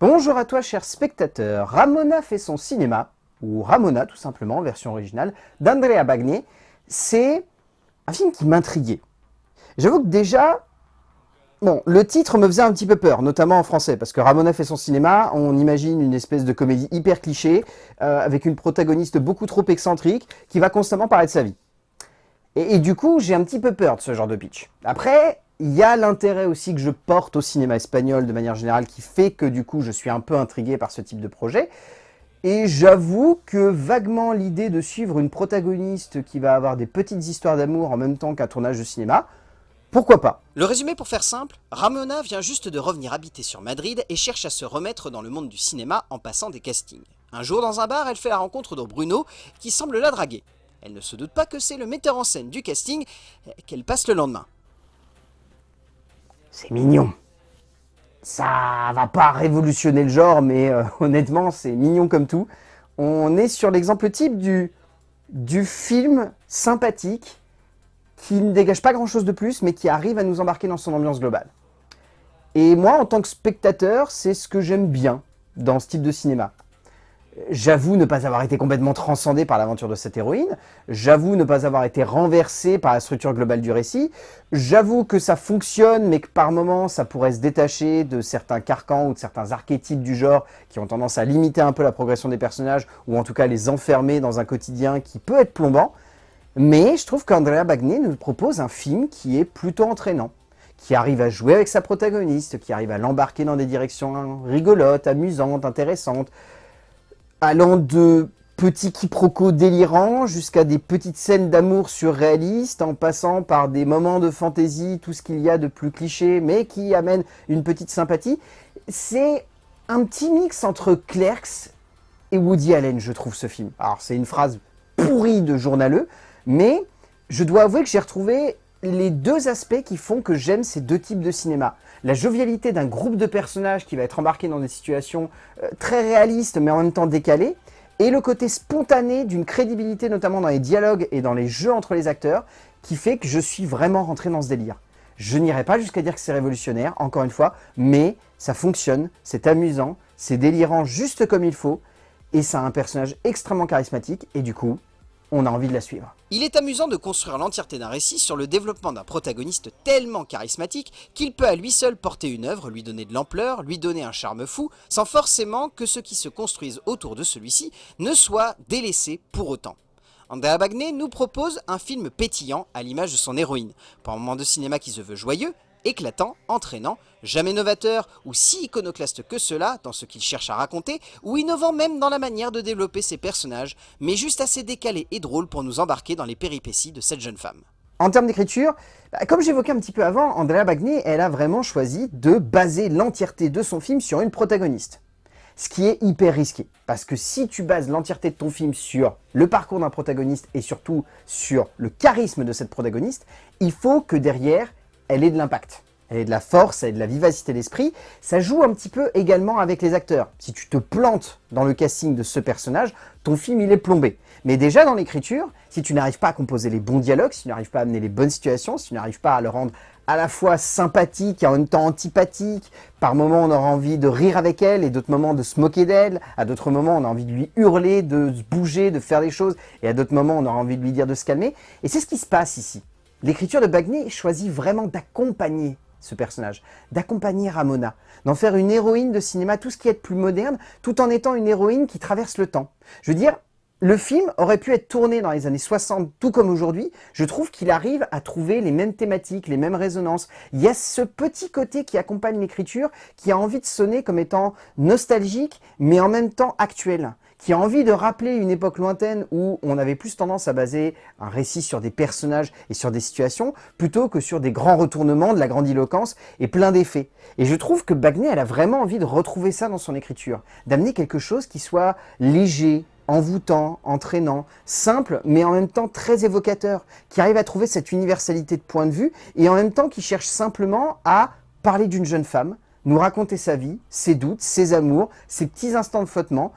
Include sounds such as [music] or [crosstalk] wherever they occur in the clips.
Bonjour à toi chers spectateurs, Ramona fait son cinéma, ou Ramona tout simplement, version originale, d'Andrea Bagné. C'est un film qui m'intriguait. J'avoue que déjà, bon, le titre me faisait un petit peu peur, notamment en français, parce que Ramona fait son cinéma, on imagine une espèce de comédie hyper cliché, euh, avec une protagoniste beaucoup trop excentrique, qui va constamment parler de sa vie. Et, et du coup, j'ai un petit peu peur de ce genre de pitch. Après, il y a l'intérêt aussi que je porte au cinéma espagnol de manière générale qui fait que du coup je suis un peu intrigué par ce type de projet. Et j'avoue que vaguement l'idée de suivre une protagoniste qui va avoir des petites histoires d'amour en même temps qu'un tournage de cinéma, pourquoi pas? Le résumé pour faire simple, Ramona vient juste de revenir habiter sur Madrid et cherche à se remettre dans le monde du cinéma en passant des castings. Un jour dans un bar, elle fait la rencontre de Bruno qui semble la draguer. Elle ne se doute pas que c'est le metteur en scène du casting qu'elle passe le lendemain. C'est mignon. Ça va pas révolutionner le genre, mais euh, [laughs] honnêtement, c'est mignon comme tout. On est sur l'exemple type du, du film sympathique qui ne dégage pas grand-chose de plus, mais qui arrive à nous embarquer dans son ambiance globale. Et moi, en tant que spectateur, c'est ce que j'aime bien dans ce type de cinéma. J'avoue ne pas avoir été complètement transcendé par l'aventure de cette héroïne. J'avoue ne pas avoir été renversé par la structure globale du récit. J'avoue que ça fonctionne, mais que par moments, ça pourrait se détacher de certains carcans ou de certains archétypes du genre qui ont tendance à limiter un peu la progression des personnages, ou en tout cas les enfermer dans un quotidien qui peut être plombant. Mais je trouve qu'Andrea Bagné nous propose un film qui est plutôt entraînant qui arrive à jouer avec sa protagoniste, qui arrive à l'embarquer dans des directions rigolotes, amusantes, intéressantes, allant de petits quiproquos délirants jusqu'à des petites scènes d'amour surréalistes, en passant par des moments de fantaisie, tout ce qu'il y a de plus cliché, mais qui amène une petite sympathie. C'est un petit mix entre Clerks et Woody Allen, je trouve, ce film. Alors, c'est une phrase pourrie de journaleux, mais je dois avouer que j'ai retrouvé les deux aspects qui font que j'aime ces deux types de cinéma. La jovialité d'un groupe de personnages qui va être embarqué dans des situations euh, très réalistes mais en même temps décalées, et le côté spontané d'une crédibilité notamment dans les dialogues et dans les jeux entre les acteurs, qui fait que je suis vraiment rentré dans ce délire. Je n'irai pas jusqu'à dire que c'est révolutionnaire, encore une fois, mais ça fonctionne, c'est amusant, c'est délirant juste comme il faut, et ça a un personnage extrêmement charismatique, et du coup, on a envie de la suivre. Il est amusant de construire l'entièreté d'un récit sur le développement d'un protagoniste tellement charismatique qu'il peut à lui seul porter une œuvre, lui donner de l'ampleur, lui donner un charme fou, sans forcément que ceux qui se construisent autour de celui-ci ne soient délaissés pour autant. Andrea Bagné nous propose un film pétillant à l'image de son héroïne, pour un moment de cinéma qui se veut joyeux, éclatant, entraînant, jamais novateur ou si iconoclaste que cela dans ce qu'il cherche à raconter, ou innovant même dans la manière de développer ses personnages, mais juste assez décalé et drôle pour nous embarquer dans les péripéties de cette jeune femme. En termes d'écriture, bah, comme j'évoquais un petit peu avant, Andrea Bagné, elle a vraiment choisi de baser l'entièreté de son film sur une protagoniste. Ce qui est hyper risqué, parce que si tu bases l'entièreté de ton film sur le parcours d'un protagoniste et surtout sur le charisme de cette protagoniste, il faut que derrière, elle ait de l'impact. Elle est de la force, elle est de la vivacité d'esprit. Ça joue un petit peu également avec les acteurs. Si tu te plantes dans le casting de ce personnage, ton film il est plombé. Mais déjà dans l'écriture, si tu n'arrives pas à composer les bons dialogues, si tu n'arrives pas à amener les bonnes situations, si tu n'arrives pas à le rendre à la fois sympathique et en même temps antipathique, par moments on aura envie de rire avec elle et d'autres moments de se moquer d'elle, à d'autres moments on a envie de lui hurler, de se bouger, de faire des choses, et à d'autres moments on aura envie de lui dire de se calmer. Et c'est ce qui se passe ici. L'écriture de Bagné choisit vraiment d'accompagner ce personnage, d'accompagner Ramona, d'en faire une héroïne de cinéma, tout ce qui est plus moderne, tout en étant une héroïne qui traverse le temps. Je veux dire, le film aurait pu être tourné dans les années 60, tout comme aujourd'hui. Je trouve qu'il arrive à trouver les mêmes thématiques, les mêmes résonances. Il y a ce petit côté qui accompagne l'écriture, qui a envie de sonner comme étant nostalgique, mais en même temps actuel qui a envie de rappeler une époque lointaine où on avait plus tendance à baser un récit sur des personnages et sur des situations, plutôt que sur des grands retournements, de la grandiloquence et plein d'effets. Et je trouve que Bagné, elle a vraiment envie de retrouver ça dans son écriture, d'amener quelque chose qui soit léger, envoûtant, entraînant, simple, mais en même temps très évocateur, qui arrive à trouver cette universalité de point de vue, et en même temps qui cherche simplement à parler d'une jeune femme, nous raconter sa vie, ses doutes, ses amours, ses petits instants de flottement,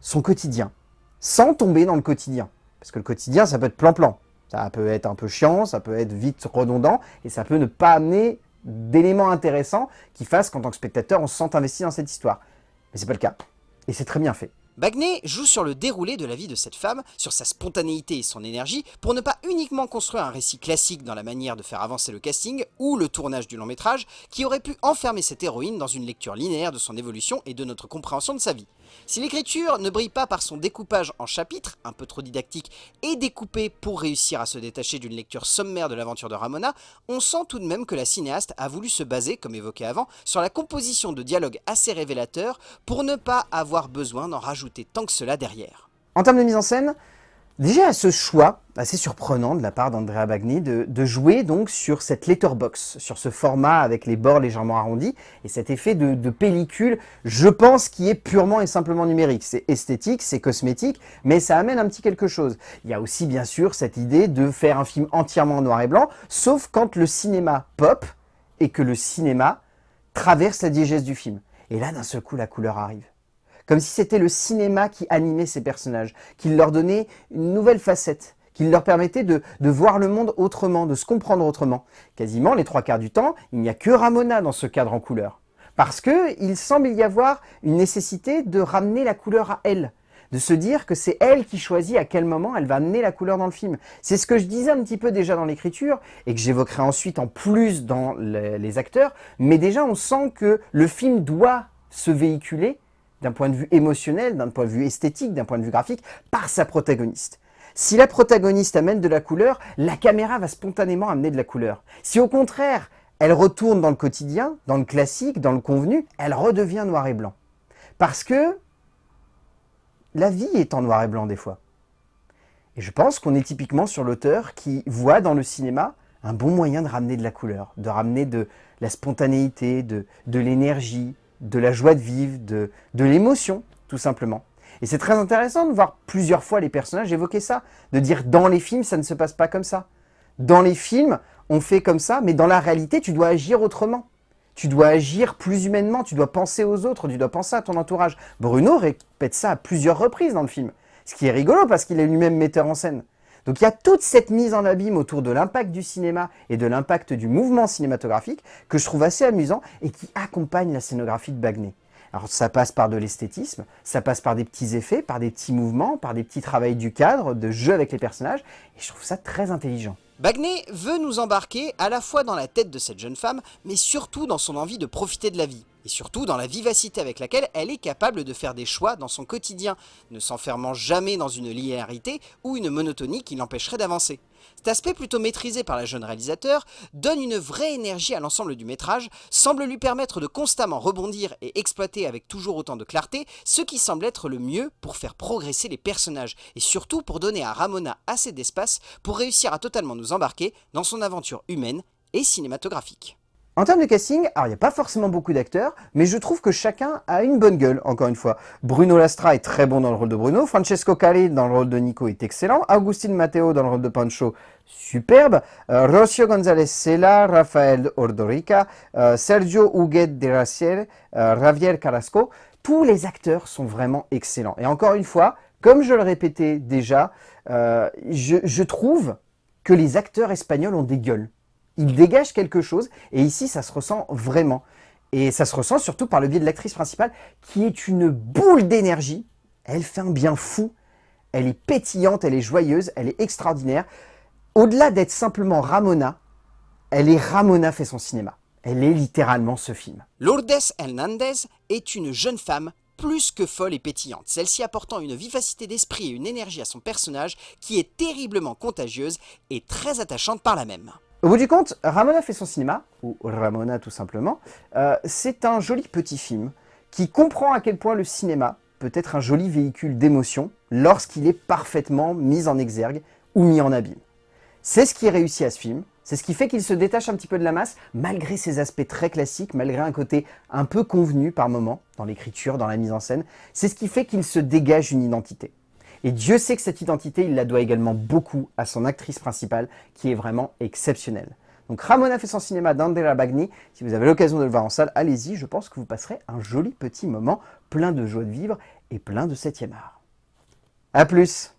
son quotidien, sans tomber dans le quotidien. Parce que le quotidien, ça peut être plan-plan. Ça peut être un peu chiant, ça peut être vite redondant, et ça peut ne pas amener d'éléments intéressants qui fassent qu'en tant que spectateur, on se sente investi dans cette histoire. Mais c'est pas le cas. Et c'est très bien fait. Bagney joue sur le déroulé de la vie de cette femme, sur sa spontanéité et son énergie, pour ne pas uniquement construire un récit classique dans la manière de faire avancer le casting ou le tournage du long métrage, qui aurait pu enfermer cette héroïne dans une lecture linéaire de son évolution et de notre compréhension de sa vie. Si l'écriture ne brille pas par son découpage en chapitres, un peu trop didactique, et découpé pour réussir à se détacher d'une lecture sommaire de l'aventure de Ramona, on sent tout de même que la cinéaste a voulu se baser, comme évoqué avant, sur la composition de dialogues assez révélateurs pour ne pas avoir besoin d'en rajouter tant que cela derrière. En termes de mise en scène, Déjà, ce choix assez surprenant de la part d'Andrea Bagni de, jouer donc sur cette letterbox, sur ce format avec les bords légèrement arrondis et cet effet de, pellicule, je pense, qui est purement et simplement numérique. C'est esthétique, c'est cosmétique, mais ça amène un petit quelque chose. Il y a aussi bien sûr cette idée de faire un film entièrement en noir et blanc, sauf quand le cinéma pop et que le cinéma traverse la diégèse du film. Et là, d'un seul coup, la couleur arrive comme si c'était le cinéma qui animait ces personnages, qui leur donnait une nouvelle facette, qui leur permettait de, voir le monde autrement, de se comprendre autrement. Quasiment les trois quarts du temps, il n'y a que Ramona dans ce cadre en couleur. Parce qu'il semble y avoir une nécessité de ramener la couleur à elle, de se dire que c'est elle qui choisit à quel moment elle va amener la couleur dans le film. C'est ce que je disais un petit peu déjà dans l'écriture, et que j'évoquerai ensuite en plus dans les acteurs, mais déjà on sent que le film doit se véhiculer d'un point de vue émotionnel, d'un point de vue esthétique, d'un point de vue graphique, par sa protagoniste. Si la protagoniste amène de la couleur, la caméra va spontanément amener de la couleur. Si au contraire, elle retourne dans le quotidien, dans le classique, dans le convenu, elle redevient noir et blanc. Parce que la vie est en noir et blanc des fois. Et je pense qu'on est typiquement sur l'auteur qui voit dans le cinéma un bon moyen de ramener de la couleur, de ramener de la spontanéité, de, de l'énergie, de la joie de vivre, de, l'émotion, tout simplement. Et c'est très intéressant de voir plusieurs fois les personnages évoquer ça, de dire dans les films, ça ne se passe pas comme ça. Dans les films, on fait comme ça, mais dans la réalité, tu dois agir autrement. Tu dois agir plus humainement, tu dois penser aux autres, tu dois penser à ton entourage. Bruno répète ça à plusieurs reprises dans le film. Ce qui est rigolo parce qu'il est lui-même metteur en scène. Donc il y a toute cette mise en abîme autour de l'impact du cinéma et de l'impact du mouvement cinématographique que je trouve assez amusant et qui accompagne la scénographie de Bagney. Alors ça passe par de l'esthétisme, ça passe par des petits effets, par des petits mouvements, par des petits travails du cadre, de jeu avec les personnages, et je trouve ça très intelligent. Bagney veut nous embarquer à la fois dans la tête de cette jeune femme, mais surtout dans son envie de profiter de la vie et surtout dans la vivacité avec laquelle elle est capable de faire des choix dans son quotidien, ne s'enfermant jamais dans une linéarité ou une monotonie qui l'empêcherait d'avancer. Cet aspect plutôt maîtrisé par la jeune réalisateur donne une vraie énergie à l'ensemble du métrage, semble lui permettre de constamment rebondir et exploiter avec toujours autant de clarté ce qui semble être le mieux pour faire progresser les personnages et surtout pour donner à Ramona assez d'espace pour réussir à totalement nous embarquer dans son aventure humaine et cinématographique. En termes de casting, alors il n'y a pas forcément beaucoup d'acteurs, mais je trouve que chacun a une bonne gueule, encore une fois. Bruno Lastra est très bon dans le rôle de Bruno, Francesco Cari dans le rôle de Nico est excellent, Agustin Matteo dans le rôle de Pancho, superbe, euh, Rocio González Sela, Rafael Ordorica, euh, Sergio Huguet de Raciel, euh, Javier Carrasco, tous les acteurs sont vraiment excellents. Et encore une fois, comme je le répétais déjà, je, je trouve que les acteurs espagnols ont des gueules il dégage quelque chose, et ici ça se ressent vraiment. Et ça se ressent surtout par le biais de l'actrice principale, qui est une boule d'énergie, elle fait un bien fou, elle est pétillante, elle est joyeuse, elle est extraordinaire. Au-delà d'être simplement Ramona, elle est Ramona fait son cinéma. Elle est littéralement ce film. Lourdes Hernandez est une jeune femme plus que folle et pétillante, celle-ci apportant une vivacité d'esprit et une énergie à son personnage qui est terriblement contagieuse et très attachante par la même. Au bout du compte, Ramona fait son cinéma, ou Ramona tout simplement, euh, c'est un joli petit film qui comprend à quel point le cinéma peut être un joli véhicule d'émotion lorsqu'il est parfaitement mis en exergue ou mis en abîme. C'est ce qui est réussi à ce film, c'est ce qui fait qu'il se détache un petit peu de la masse, malgré ses aspects très classiques, malgré un côté un peu convenu par moment, dans l'écriture, dans la mise en scène, c'est ce qui fait qu'il se dégage une identité. Et Dieu sait que cette identité, il la doit également beaucoup à son actrice principale, qui est vraiment exceptionnelle. Donc Ramona fait son cinéma d'Andrea Bagni. Si vous avez l'occasion de le voir en salle, allez-y. Je pense que vous passerez un joli petit moment plein de joie de vivre et plein de septième art. A plus